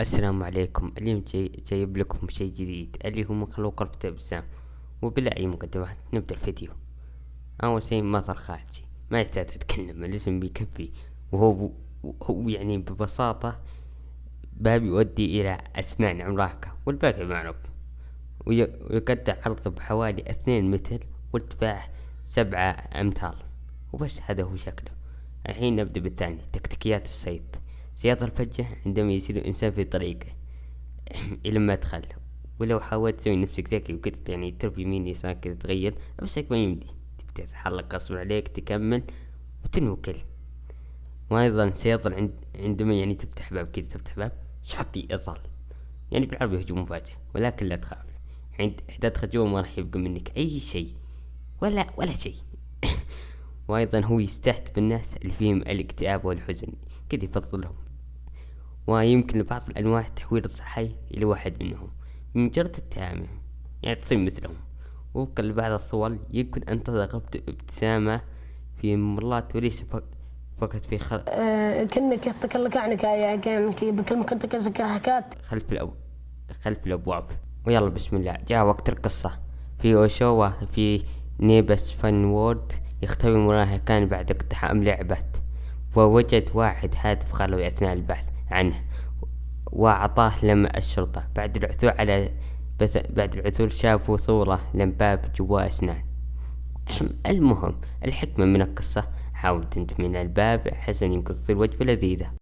السلام عليكم. اليوم جاي جايب لكم شي جديد اللي هو مخلوق ربط ابتسام وبلا أي مقدمات نبدأ الفيديو. أول شي مطر خارجي. ما يحتاج اتكلم الاسم بيكفي. وهو هو يعني ببساطة باب يؤدي إلى أسنان عملاقة والباقي معروف. ويقطع عرضه بحوالي اثنين متر وارتفاعه سبعة امتار وبس هذا هو شكله. الحين نبدأ بالثاني تكتيكيات الصيد صياغة الفجة عندما يصير الإنسان في طريقه إلى المدخل ولو حاولت تسوي نفسك ذكي وكده يعني ترف يمين يسار كده تغير نفسك ما يمدي. تبدأ تتحرك غصب عليك تكمل وتنوكل. وأيضا سيظل عند عندما يعني تفتح باب كده تفتح باب شرط يظل يعني بالعربي هجوم مفاجئ ولكن لا تخاف. عند إحدى تدخل جوا ما راح يبقى منك أي شي ولا ولا شي وأيضا هو يستهدف الناس اللي فيهم الاكتئاب والحزن. كده يفضلهم. ويمكن لبعض الأنواع تحويل الضحية إلى واحد منهم. بمجرد التهامه يعني تصير مثلهم. وفقا لبعض الصور يمكن أن تظهر ابتسامة في ممرات وليس فقط في خلف أه كأنك يتكلم عنك يعني كأنك بكلمك أنت كزكاهكات خلف الأب خلف الأبواب. ويلا بسم الله. جاء وقت القصة. في أوشوا في نيبس فان وورد يختبر مراهقان بعد اقتحام لعبة. ووجد واحد هاتف خلوي أثناء البحث. عنه وأعطاه لما الشرطة بعد العثور على بعد العثور شافوا صورة لمباب جوا أسنان المهم الحكمة من القصة. حاول تنجو من الباب حسن يمكن تصير وجبة لذيذة.